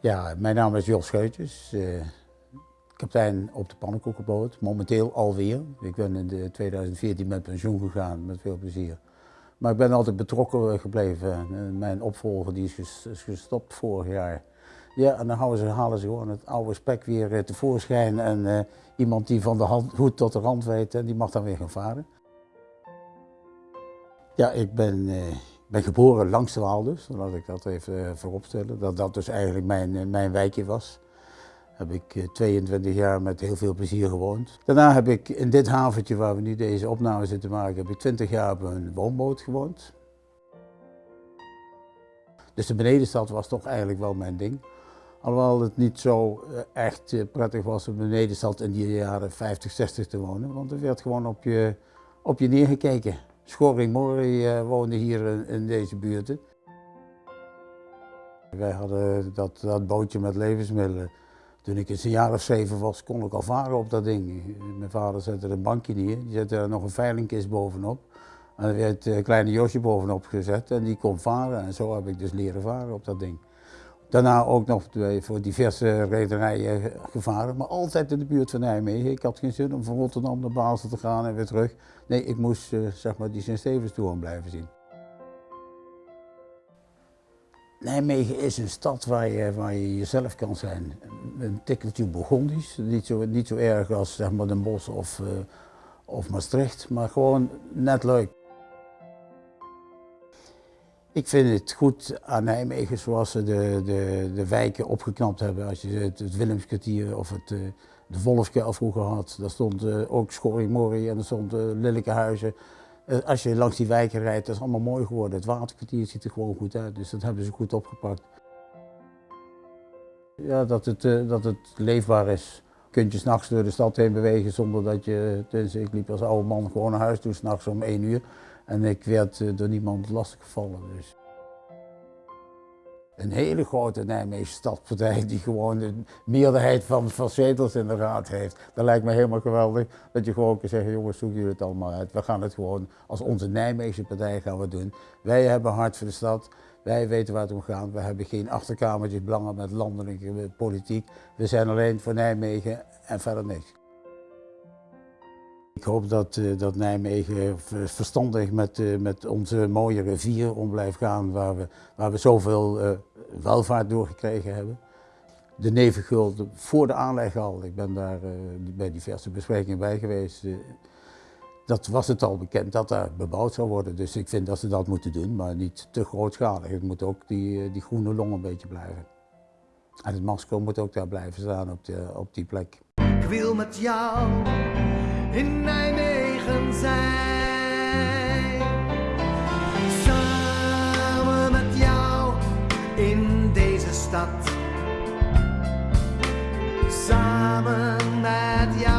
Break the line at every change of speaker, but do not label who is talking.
Ja, mijn naam is Jos Scheutjes, uh, kapitein op de pannenkoekenboot, momenteel alweer. Ik ben in 2014 met pensioen gegaan, met veel plezier. Maar ik ben altijd betrokken gebleven. Mijn opvolger die is gestopt vorig jaar. Ja, en dan houden ze, halen ze gewoon het oude spek weer eh, tevoorschijn. En iemand die van de hand, hoed tot de rand weet, die mag dan weer gaan varen. Ja, ik ben, ben geboren langs de Waal dus, laat ik dat even vooropstellen. Dat dat dus eigenlijk mijn, mijn wijkje was. Heb ik 22 jaar met heel veel plezier gewoond. Daarna heb ik in dit haventje waar we nu deze opname zitten maken, heb ik 20 jaar op een woonboot gewoond. Dus de benedenstad was toch eigenlijk wel mijn ding. Alhoewel het niet zo eh, echt eh, prettig was om beneden zat in die jaren 50, 60 te wonen. Want er werd gewoon op je, op je neergekeken. Schoring Mori uh, woonde hier in, deze buurten. Wij hadden dat, dat bootje met levensmiddelen. Toen ik een jaar of zeven was, kon ik al varen op dat ding. Mijn vader zette er een bankje neer, die zette er nog een veilingkist bovenop. En er werd een kleine Josje bovenop gezet en die kon varen. En zo heb ik dus leren varen op dat ding. Daarna ook nog voor diverse rederijen gevaren, maar altijd in de buurt van Nijmegen. Ik had geen zin om van Rotterdam naar Basel te gaan en weer terug. Nee, ik moest uh, zeg maar die Sint-Stevenstoren blijven zien. Nijmegen is een stad waar je, jezelf kan zijn. Een tikkeltje Burgondisch, niet zo, niet zo erg als zeg maar, Den Bosch of, uh, of Maastricht, maar gewoon net leuk. Ik vind het goed aan Nijmegen zoals ze de, de, de wijken opgeknapt hebben. Als je het, het Willemskwartier of het, eh, de Wolfke vroeger had, daar stond uh, ook Schorrimorrie en er stond uh, als je langs die wijken rijdt, dat is allemaal mooi geworden. Het waterkwartier ziet er gewoon goed uit, dus dat hebben ze goed opgepakt. Ja, dat het, dat het leefbaar is. Kun je s'nachts door de stad heen bewegen zonder dat je, dus ik liep als oude man gewoon naar huis toe s'nachts om één uur. En ik werd eh, door niemand lastiggevallen. Dus. Een hele grote Nijmeegse stadspartij die gewoon de meerderheid van, van zetels in de raad heeft. Dat lijkt me helemaal geweldig. Dat je gewoon kan zeggen, jongens, zoek jullie het allemaal uit. We gaan het gewoon als onze Nijmeegse partij gaan we doen. Wij hebben hart voor de stad. Wij weten waar het om gaat. We hebben geen achterkamertjes belangen met landelijke politiek. We zijn alleen voor Nijmegen en verder niks. Ik hoop dat, uh, dat Nijmegen verstandig met, uh, met onze mooie rivier om blijft gaan, waar we, waar we zoveel uh, welvaart doorgekregen hebben. De Nevenguld voor de aanleg al, ik ben daar bij diverse besprekingen bij geweest. dat was het al bekend dat daar bebouwd zou worden, dus ik vind dat ze dat moeten doen, maar niet te grootschalig. Het moet ook die, die groene long een beetje blijven. En het masker moet ook daar blijven staan op, de, op die plek.
Ik wil met jou in Nijmegen zijn. Samen met jou in deze stad. Samen met jou.